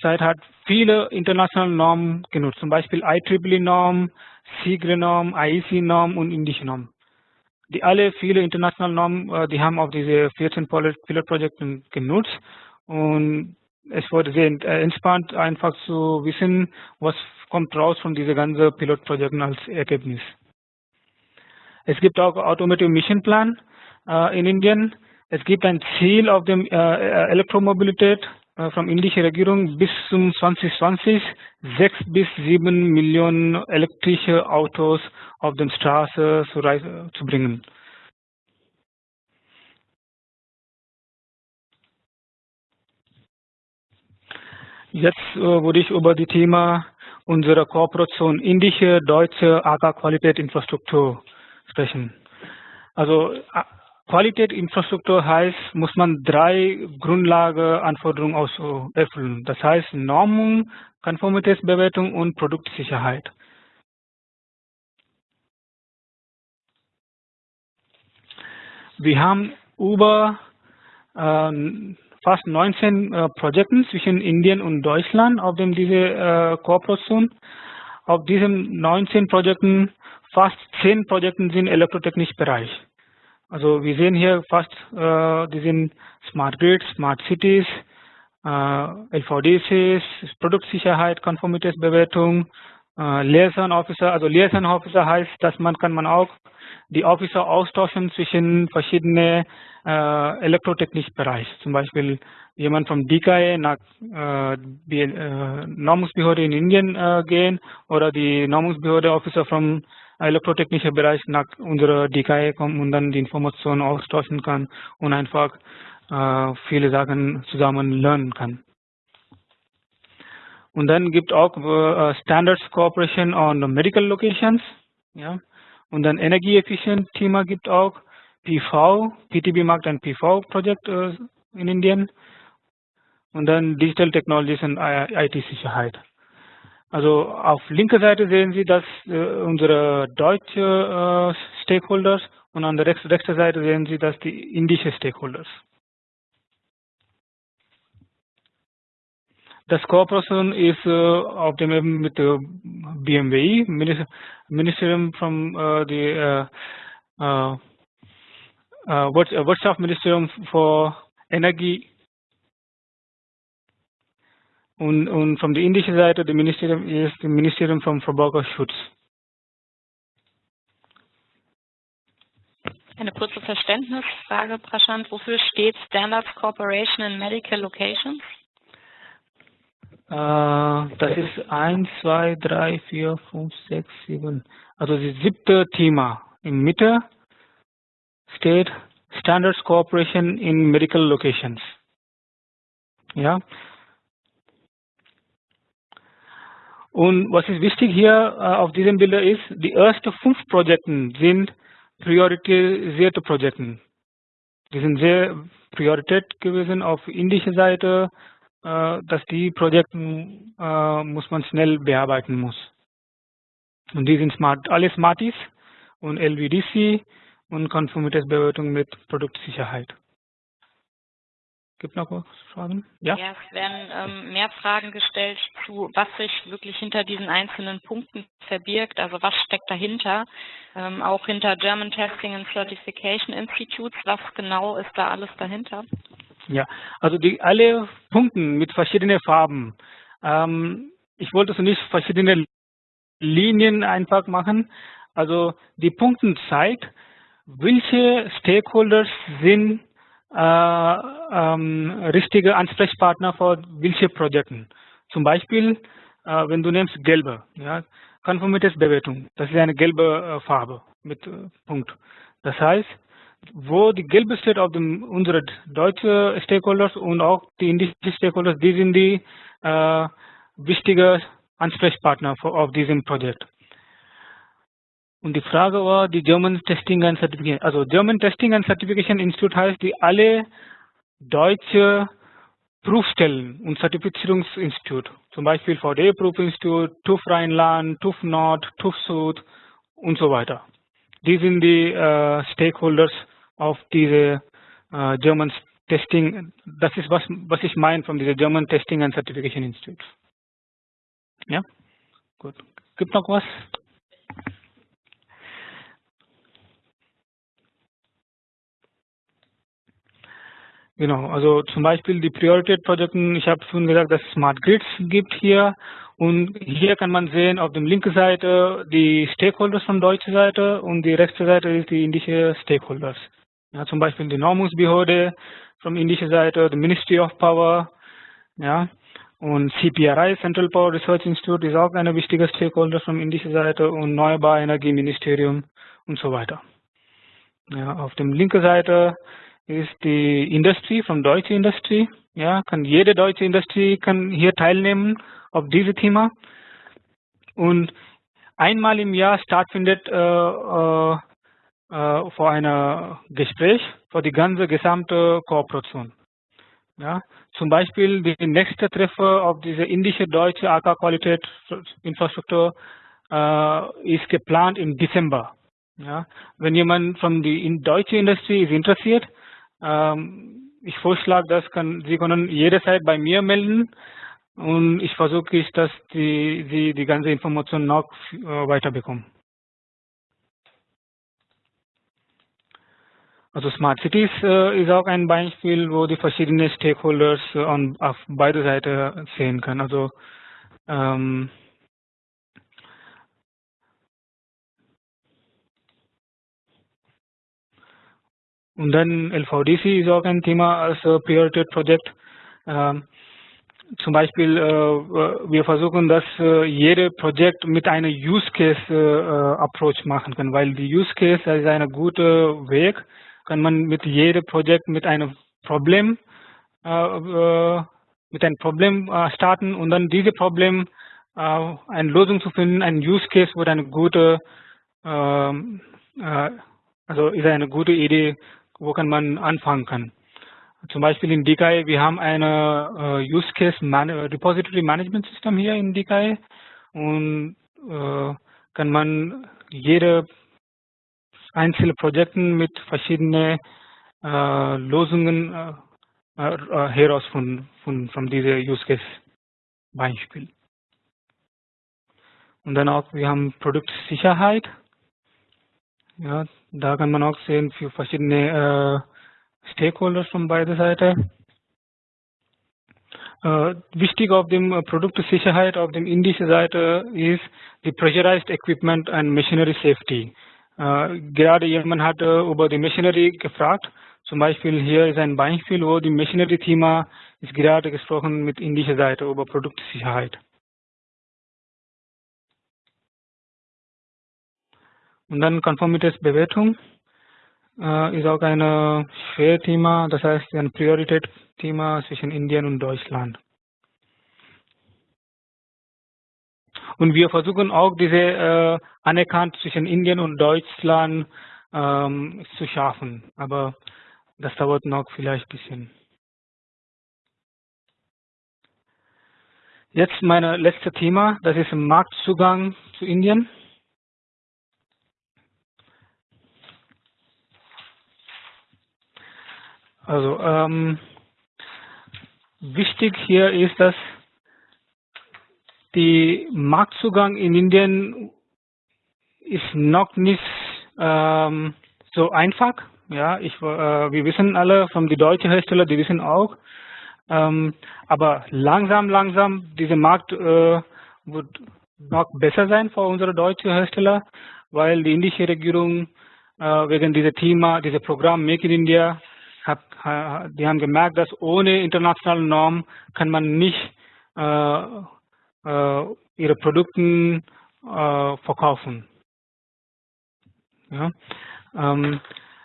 Seite hat viele internationale Normen genutzt, zum Beispiel IEEE-Norm, SIGRE-Norm, IEC-Norm und indische Norm. Die alle viele internationale Normen, äh, die haben auf diese 14 Pilotprojekte genutzt und es wurde sehr entspannt, einfach zu wissen, was kommt raus von diesen ganzen Pilotprojekten als Ergebnis. Es gibt auch Automotive Mission Plan äh, in Indien. Es gibt ein Ziel auf dem äh, Elektromobilität äh, von indischer Regierung bis zum 2020 6 bis 7 Millionen elektrische Autos auf den Straßen zu, zu bringen. Jetzt äh, würde ich über das Thema unserer Kooperation indische, deutsche AK-Qualität Infrastruktur sprechen. Also Qualität Infrastruktur heißt, muss man drei Grundlageanforderungen aus erfüllen. Das heißt Normung, Konformitätsbewertung und Produktsicherheit. Wir haben über äh, fast 19 äh, Projekten zwischen Indien und Deutschland auf dem diese äh, Kooperation. Auf diesen 19 Projekten fast 10 Projekten sind elektrotechnisch Bereich. Also wir sehen hier fast, äh, die sind Smart Grids, Smart Cities, äh, LVDCs, Produktsicherheit, Konformitätsbewertung, äh, Liaison Officer. Also Liaison Officer heißt, dass man kann man auch die Officer austauschen zwischen verschiedenen äh, elektrotechnischen Bereich. Zum Beispiel jemand vom DKE nach äh, die äh, Normungsbehörde in Indien äh, gehen oder die Normungsbehörde Officer vom elektrotechnischen Bereich nach unserer DKE kommen und dann die Informationen austauschen kann und einfach äh, viele Sachen zusammen lernen kann. Und dann gibt auch äh, Standards Cooperation on Medical Locations. Ja. Und dann Energieeffizient Thema gibt auch PV, PTB-Markt und PV-Projekt äh, in Indien und dann Digital Technologies und IT-Sicherheit. Also auf linker Seite sehen Sie, dass äh, unsere deutsche äh, Stakeholders und an der rechten Seite sehen Sie, dass die indische Stakeholders. Das äh, auf dem eben mit der BMWI, Ministerium from äh, the äh, uh, Wirtschaftsministerium für Energie und, und von der indischen Seite das Ministerium ist das Ministerium vom Verbraucherschutz. Eine kurze Verständnisfrage, Prashant. Wofür steht Standards Corporation in Medical Locations? Äh, das ist 1, 2, 3, 4, 5, 6, 7. Also das siebte Thema. In Mitte steht Standards Cooperation in Medical Locations. Ja. Und was ist wichtig hier äh, auf diesem Bild ist, die ersten fünf Projekte sind priorisierte Projekte. Die sind sehr Priorität gewesen auf indischer Seite, dass die Projekte äh, muss man schnell bearbeiten muss. Und die sind smart, alle Smarties und LVDC und Konformitätsbewertung mit Produktsicherheit. Gibt noch Fragen? Ja, ja es werden ähm, mehr Fragen gestellt zu, was sich wirklich hinter diesen einzelnen Punkten verbirgt, also was steckt dahinter, ähm, auch hinter German Testing and Certification Institutes, was genau ist da alles dahinter? Ja, also die alle Punkten mit verschiedenen Farben. Ähm, ich wollte so nicht verschiedene Linien einfach machen. Also die Punkte zeigt, welche Stakeholders sind äh, ähm, richtige Ansprechpartner für welche Projekte. Zum Beispiel, äh, wenn du nimmst gelbe, ja, Konformitätsbewertung, das ist eine gelbe äh, Farbe mit äh, Punkt. Das heißt, wo die gelbe steht auf dem unsere deutsche Stakeholders und auch die indische Stakeholders, die sind die äh, wichtige Ansprechpartner für, auf diesem Projekt. Und die Frage war die German Testing and Certification. Also German Testing and Certification Institute heißt die alle deutsche Prüfstellen und Zertifizierungsinstitut. Zum Beispiel VD Prüfinstitut, TÜV Rheinland, TÜV Nord, TÜV Süd und so weiter. Die sind die äh, Stakeholders auf diese äh, German Testing. Das ist was, was ich meine von dieser German Testing and Certification Institute. Ja, gut. Gibt noch was? Genau, also zum Beispiel die Priorität-Projekten, ich habe schon gesagt, dass es Smart Grids gibt hier und hier kann man sehen auf der linken Seite die Stakeholders von deutscher Seite und die rechte Seite ist die indische Stakeholders. Ja, zum Beispiel die Normusbehörde von indischer Seite, die Ministry of Power, ja, und CPRI, Central Power Research Institute, ist auch eine wichtige Stakeholder von indischer Seite und Erneuerbare Energieministerium und so weiter. Ja, auf der linken Seite ist die Industrie von deutsche Industrie. Ja, kann jede deutsche Industrie kann hier teilnehmen auf dieses Thema. Und einmal im Jahr stattfindet äh, äh, äh, vor einer Gespräch für die ganze gesamte Kooperation. Ja, zum Beispiel die nächste Treffer auf diese indische deutsche AK-Qualität Infrastruktur äh, ist geplant im Dezember. Ja, wenn jemand von der in deutschen Industrie ist interessiert, ähm, ich vorschlage, das kann, Sie können jederzeit bei mir melden und ich versuche, dass die, Sie die ganze Information noch äh, weiterbekommen. Also Smart Cities äh, ist auch ein Beispiel, wo die verschiedenen Stakeholders äh, an, auf beide Seiten sehen können. Also ähm, Und dann LVDC ist auch ein Thema als Priorität Projekt. Ähm, zum Beispiel, äh, wir versuchen, dass äh, jede Projekt mit einem Use Case äh, Approach machen kann, weil die Use Case ist ein guter Weg, kann man mit jedem Projekt mit einem Problem mit einem Problem starten und dann diese Problem eine Lösung zu finden, ein Use Case wird eine gute ähm, also ist eine gute Idee wo kann man anfangen kann. Zum Beispiel in DKI, wir haben eine äh, Use Case Man Repository Management System hier in DKI und äh, kann man jede einzelne Projekten mit verschiedenen äh, Lösungen äh, äh, heraus von, von, von dieser Use Case Beispiel. Und dann auch, wir haben Produktsicherheit. Ja, da kann man auch sehen für verschiedene äh, Stakeholders von beider Seite. Äh, wichtig auf dem äh, Produktsicherheit auf dem indischen Seite ist die Pressurized Equipment and Machinery Safety. Äh, gerade jemand hat äh, über die Machinery gefragt. Zum Beispiel hier ist ein Beispiel, wo die Machinery-Thema ist gerade gesprochen mit indischer Seite über Produktsicherheit. Und dann Konformitätsbewertung äh, ist auch ein Schwerthema, das heißt ein Prioritätsthema zwischen Indien und Deutschland. Und wir versuchen auch diese äh, Anerkannt zwischen Indien und Deutschland ähm, zu schaffen. Aber das dauert noch vielleicht ein bisschen. Jetzt mein letztes Thema, das ist Marktzugang zu Indien. Also ähm, wichtig hier ist, dass die Marktzugang in Indien ist noch nicht ähm, so einfach. Ja, ich, äh, wir wissen alle, von den deutschen Hersteller, die wissen auch. Ähm, aber langsam, langsam, dieser Markt äh, wird noch besser sein für unsere deutschen Hersteller, weil die indische Regierung äh, wegen dieser Thema, dieser Programm Make in India hat, die haben gemerkt, dass ohne internationale Normen kann man nicht äh, ihre Produkte äh, verkaufen. Ja? Ähm,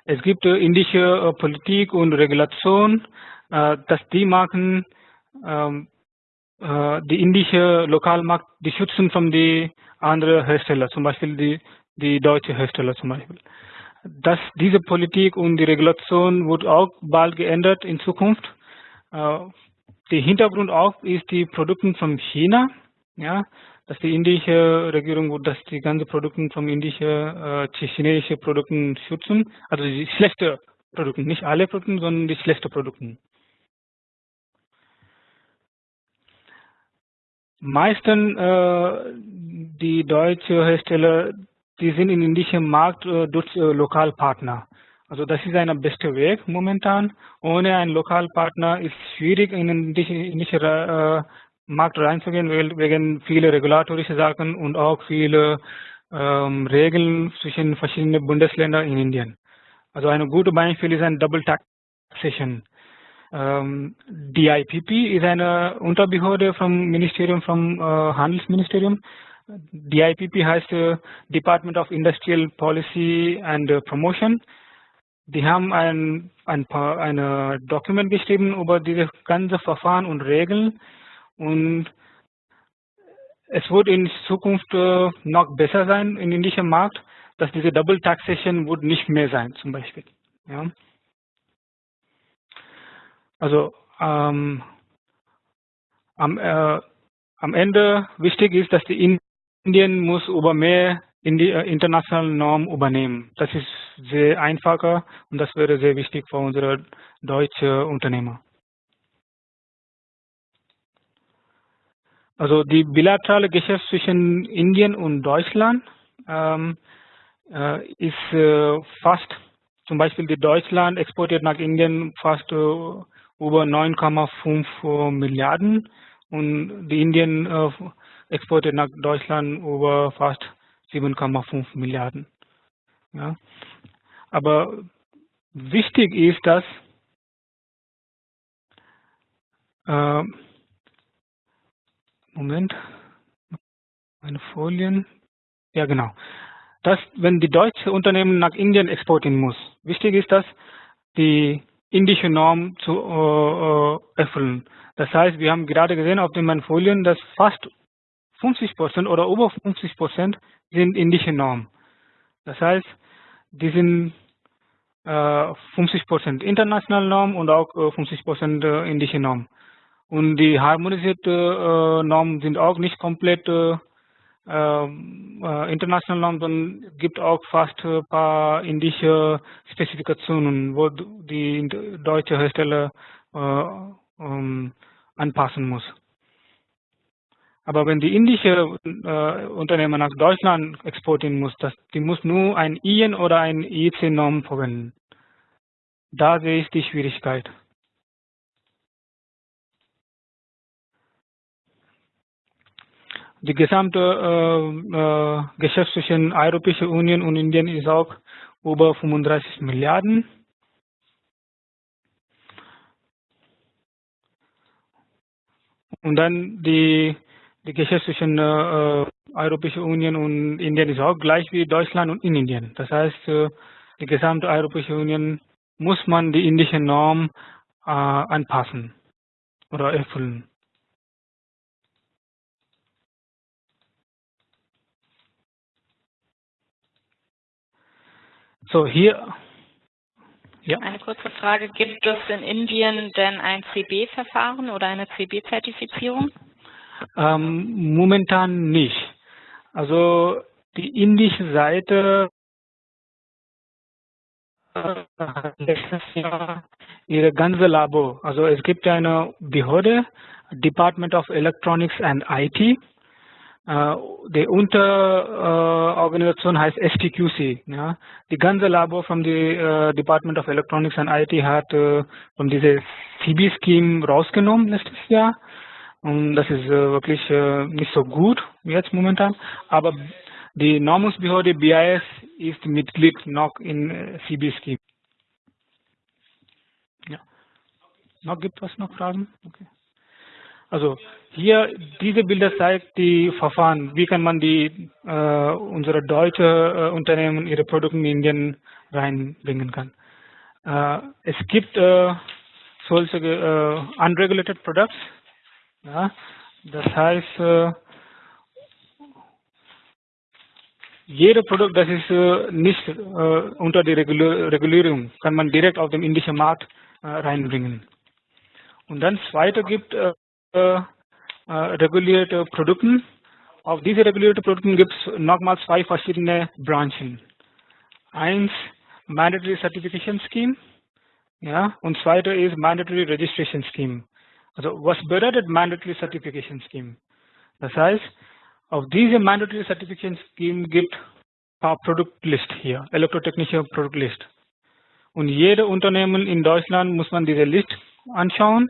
es gibt indische äh, Politik und Regulation, äh, dass die machen ähm, äh, die indische Lokalmarkt, die schützen von die anderen Hersteller, zum Beispiel die, die deutsche Hersteller zum Beispiel dass diese Politik und die Regulation wird auch bald geändert in Zukunft. Äh, der Hintergrund auch ist die Produkte von China, ja, dass die indische Regierung dass die ganzen Produkte von indischen, äh, chinesischen Produkten schützen, also die schlechten Produkte, nicht alle Produkte, sondern die schlechten Produkte. Meistens äh, die deutschen Hersteller die sind in indischen Markt äh, durch äh, Lokalpartner. Also das ist ein bester Weg momentan. Ohne einen Lokalpartner ist es schwierig in den indischen äh, Markt reinzugehen, wegen viele regulatorische Sachen und auch viele ähm, Regeln zwischen verschiedenen Bundesländern in Indien. Also eine gute Beispiel ist ein Double Taxation. Ähm, DIPP ist eine Unterbehörde vom Ministerium, vom äh, Handelsministerium. DIPP heißt äh, Department of Industrial Policy and uh, Promotion. Die haben ein, ein paar, eine Dokument geschrieben über diese ganze Verfahren und Regeln und es wird in Zukunft äh, noch besser sein in indischen Markt, dass diese Double Taxation wird nicht mehr sein zum Beispiel. Ja. Also ähm, am, äh, am Ende wichtig ist, dass die Indien muss über mehr in die äh, internationalen Normen übernehmen. Das ist sehr einfacher und das wäre sehr wichtig für unsere deutsche Unternehmer. Also die bilaterale Geschäft zwischen Indien und Deutschland ähm, äh, ist äh, fast, zum Beispiel die Deutschland exportiert nach Indien fast äh, über 9,5 Milliarden und die Indien äh, exportiert nach Deutschland über fast 7,5 Milliarden. Ja. Aber wichtig ist, dass äh, Moment, meine Folien. Ja, genau. Dass, wenn die deutsche Unternehmen nach Indien exportieren muss, wichtig ist, dass die indische Norm zu äh, äh erfüllen. Das heißt, wir haben gerade gesehen auf den Folien, dass fast 50 Prozent oder über 50 Prozent sind indische Normen. Das heißt, die sind äh, 50 Prozent internationale Norm und auch äh, 50 Prozent äh, indische Norm. Und die harmonisierte äh, Normen sind auch nicht komplett äh, äh, internationale Normen, sondern gibt auch fast ein paar indische Spezifikationen, wo die deutsche Hersteller äh, ähm, anpassen muss. Aber wenn die indische äh, Unternehmer nach Deutschland exportieren muss, das, die muss nur ein IN oder ein IEC-Norm verwenden. Da sehe ich die Schwierigkeit. Die gesamte äh, äh, Geschäft zwischen Europäischer Union und Indien ist auch über 35 Milliarden. Und dann die, die Geschäft zwischen äh, Europäischer Union und Indien ist auch gleich wie Deutschland und in Indien. Das heißt, äh, die gesamte Europäische Union muss man die indische Norm äh, anpassen oder erfüllen. So hier. Ja. Eine kurze Frage, gibt es in Indien denn ein CB-Verfahren oder eine CB-Zertifizierung? Ähm, momentan nicht. Also die indische Seite hat letztes Jahr ihre ganze Labor, also es gibt eine Behörde, Department of Electronics and IT, äh, die Unterorganisation heißt STQC. Ja. Die ganze Labor von der Department of Electronics and IT hat äh, von diesem CB-Scheme rausgenommen letztes Jahr. Und das ist äh, wirklich nicht so gut jetzt momentan. Aber die Normungsbehörde BIS ist Mitglied noch in CB-Scheme. Ja. Noch gibt es noch Fragen? Okay. Also hier diese Bilder zeigt die Verfahren, wie kann man die äh, unsere deutsche äh, Unternehmen ihre Produkte in Indien reinbringen kann. Äh, es gibt äh, solche äh, unregulated products, ja, das heißt äh, jede Produkt, das ist äh, nicht äh, unter die Regulierung, kann man direkt auf dem indischen Markt äh, reinbringen. Und dann zweite gibt äh, Uh, uh, regulierte uh, Produkten. Auf diese regulierte Produkten gibt es nochmal zwei verschiedene Branchen. Eins Mandatory Certification Scheme ja, und zweite ist Mandatory Registration Scheme. Also was bedeutet Mandatory Certification Scheme? Das heißt, auf diese Mandatory Certification Scheme gibt paar Produktlist hier, elektrotechnische Produktlist. Und jede Unternehmen in Deutschland muss man diese List anschauen.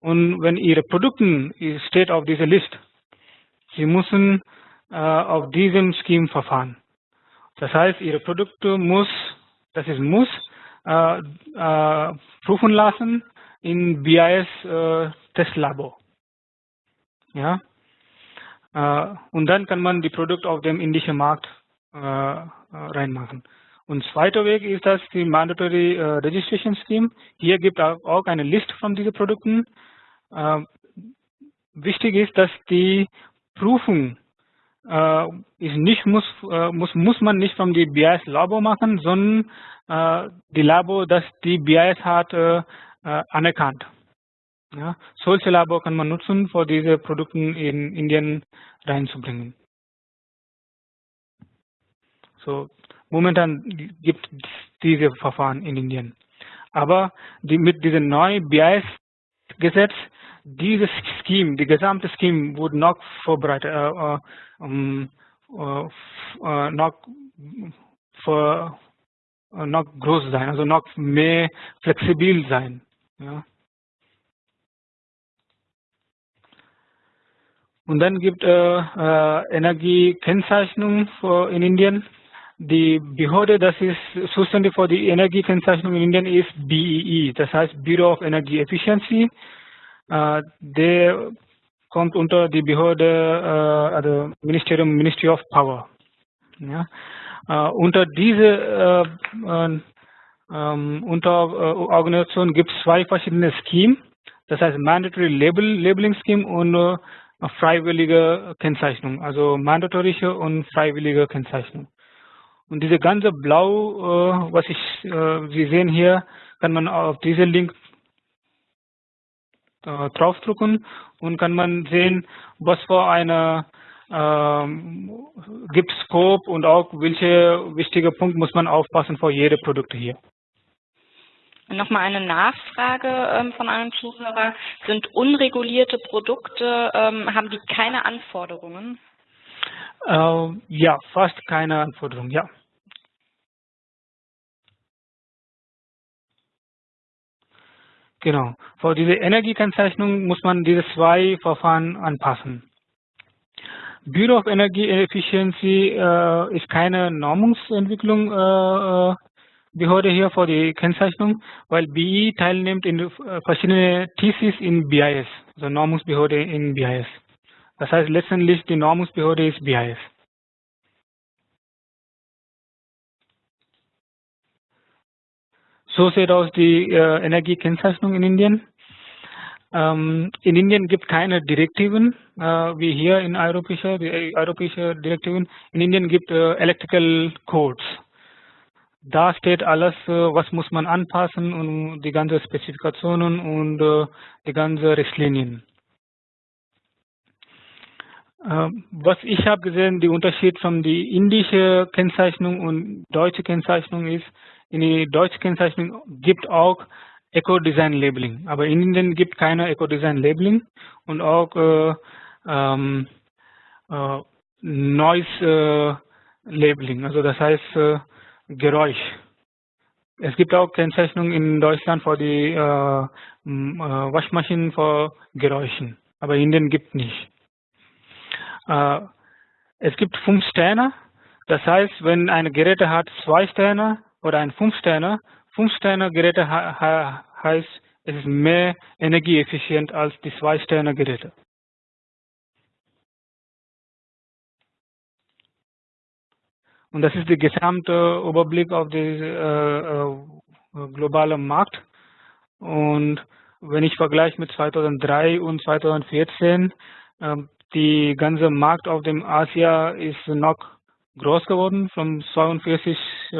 Und wenn ihre Produkte steht auf dieser Liste, sie müssen äh, auf diesem Scheme verfahren. Das heißt, ihre Produkte muss, das ist muss, äh, äh, prüfen lassen in BIS äh, Testlabor. Ja. Äh, und dann kann man die Produkte auf dem indischen Markt äh, reinmachen. Und zweiter Weg ist das die Mandatory Registration Scheme. Hier gibt es auch eine Liste von diesen Produkten. Äh, wichtig ist, dass die Prüfung äh, ist nicht muss, äh, muss muss man nicht die BIS Labor machen, sondern äh, die Labor, das die BIS hat, äh, anerkannt. Ja, solche Labor kann man nutzen, für diese Produkte in Indien reinzubringen. So, momentan gibt es diese Verfahren in Indien. Aber die, mit diesem neuen BIS-Gesetz, dieses Scheme, die gesamte Scheme wurde noch vorbereitet, äh, äh, um, äh, äh noch, für, äh, noch groß sein, also noch mehr flexibel sein. Ja. Und dann gibt es äh, Energiekennzeichnung in Indien. Die Behörde, das ist zuständig für die Energiekennzeichnung in Indien, ist BEE, e, das heißt Bureau of Energy Efficiency. Äh, der kommt unter die Behörde, äh, also Ministerium, Ministry of Power. Ja. Äh, unter diese äh, ähm, Unterorganisation gibt es zwei verschiedene Schemes. Das heißt Mandatory Label, Labeling Scheme und äh, freiwillige Kennzeichnung, also mandatorische und freiwillige Kennzeichnung. Und diese ganze Blau, äh, was ich, äh, Sie sehen hier, kann man auf diesen Link äh, draufdrücken und kann man sehen, was für eine ähm, gibt Scope und auch welche wichtige Punkte muss man aufpassen für jede Produkte hier. Nochmal eine Nachfrage ähm, von einem Zuhörer. Sind unregulierte Produkte, ähm, haben die keine Anforderungen? Äh, ja, fast keine Anforderungen, ja. Genau. Für diese Energiekennzeichnung muss man diese zwei Verfahren anpassen. Bureau of Energy Efficiency äh, ist keine Normungsentwicklung äh, äh Behörde hier für die Kennzeichnung, weil BI teilnimmt in äh, verschiedene TCs in BIS, also Normungsbehörde in BIS. Das heißt letztendlich die Normungsbehörde ist BIS. So sieht aus die äh, Energiekennzeichnung in Indien. Ähm, in Indien gibt es keine Direktiven, äh, wie hier in europäischer, die äh, europäische Direktiven. In Indien gibt äh, Electrical Codes. Da steht alles, äh, was muss man anpassen und die ganzen Spezifikationen und äh, die ganzen Richtlinien. Ähm, was ich habe gesehen, der Unterschied von der indischen Kennzeichnung und deutschen Kennzeichnung ist, in der deutschen Kennzeichnung gibt auch Eco-Design Labeling, aber in Indien gibt keine Eco-Design Labeling und auch äh, ähm, äh, Noise äh, Labeling, also das heißt äh, Geräusch. Es gibt auch Kennzeichnungen in Deutschland für die äh, äh, Waschmaschinen für Geräuschen, aber in Indien gibt nicht. Äh, es gibt fünf Sterne, das heißt, wenn ein Gerät hat zwei Sterne oder ein fünf Sterne, fünf Sterne Geräte heißt, es ist mehr energieeffizient als die zwei Sterne Geräte. Und das ist der gesamte Überblick auf den äh, äh, globalen Markt. Und wenn ich vergleiche mit 2003 und 2014, äh, die ganze Markt auf dem Asia ist noch groß geworden, von 42 äh,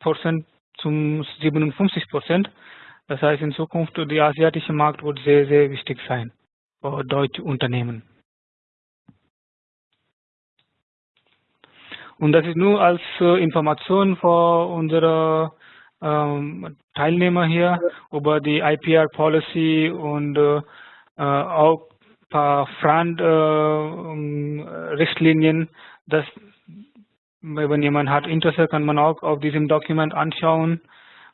Prozent zum 57 Prozent. Das heißt, in Zukunft der asiatische Markt wird sehr, sehr wichtig sein für deutsche Unternehmen. Und das ist nur als äh, Information für unsere ähm, Teilnehmer hier über die IPR Policy und äh, auch ein paar Front Richtlinien, dass wenn jemand hat Interesse, kann man auch auf diesem Dokument anschauen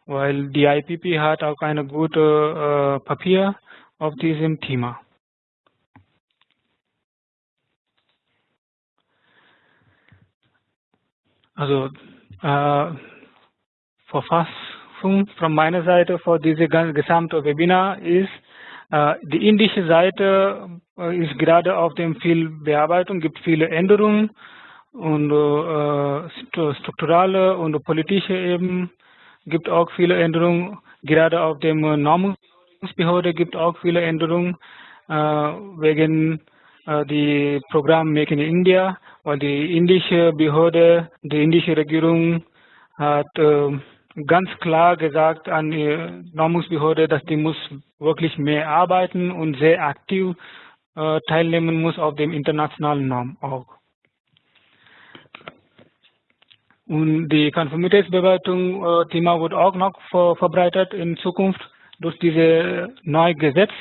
weil die IPP hat auch eine gute äh, Papier auf diesem Thema. Also äh, Verfassung von meiner Seite für diese gesamte Webinar ist, äh, die indische Seite äh, ist gerade auf dem viel Bearbeitung, gibt viele Änderungen und äh, strukturale und politische Ebene gibt auch viele Änderungen. Gerade auf dem Normungsbehörde gibt auch viele Änderungen äh, wegen äh, die Programm Make in India, weil die indische Behörde, die indische Regierung hat äh, ganz klar gesagt an die Normungsbehörde, dass die muss wirklich mehr arbeiten und sehr aktiv äh, teilnehmen muss auf dem internationalen Norm auch. Und die Konformitätsbewertung äh, Thema wird auch noch ver verbreitet in Zukunft durch diese neue Gesetz.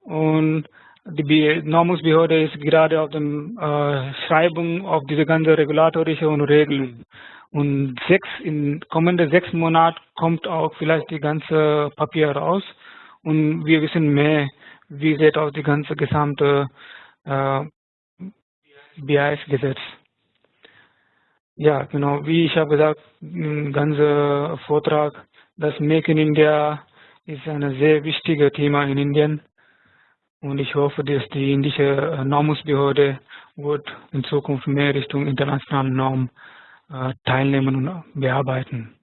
Und die Normungsbehörde ist gerade auf dem äh, Schreibung auf diese ganze regulatorische und Regeln. Und sechs, in kommende sechs Monaten kommt auch vielleicht die ganze Papier raus und wir wissen mehr, wie sieht auch die ganze gesamte äh, BIS-Gesetz. Ja, genau, wie ich habe gesagt, im ganzen Vortrag, das Make in India ist ein sehr wichtiges Thema in Indien. Und ich hoffe, dass die indische Normungsbehörde wird in Zukunft mehr Richtung internationalen Normen äh, teilnehmen und bearbeiten.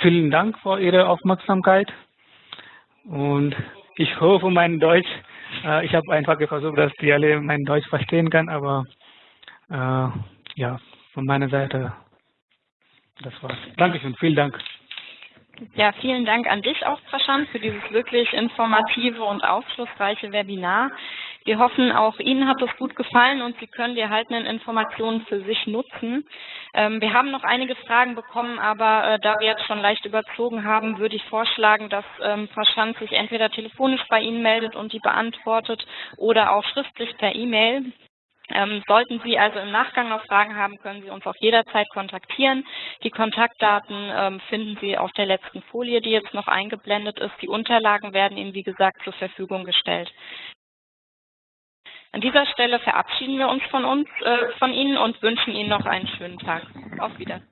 Vielen Dank für Ihre Aufmerksamkeit und ich hoffe, mein Deutsch, äh, ich habe einfach versucht, dass die alle mein Deutsch verstehen kann, aber äh, ja, von meiner Seite, das war's. Dankeschön, vielen Dank. Ja, vielen Dank an dich auch, Prashant, für dieses wirklich informative und aufschlussreiche Webinar. Wir hoffen, auch Ihnen hat es gut gefallen und Sie können die erhaltenen Informationen für sich nutzen. Ähm, wir haben noch einige Fragen bekommen, aber äh, da wir jetzt schon leicht überzogen haben, würde ich vorschlagen, dass ähm, Prashant sich entweder telefonisch bei Ihnen meldet und die beantwortet oder auch schriftlich per E-Mail. Ähm, sollten Sie also im Nachgang noch Fragen haben, können Sie uns auch jederzeit kontaktieren. Die Kontaktdaten ähm, finden Sie auf der letzten Folie, die jetzt noch eingeblendet ist. Die Unterlagen werden Ihnen, wie gesagt, zur Verfügung gestellt. An dieser Stelle verabschieden wir uns von uns, äh, von Ihnen und wünschen Ihnen noch einen schönen Tag. Auf Wiedersehen.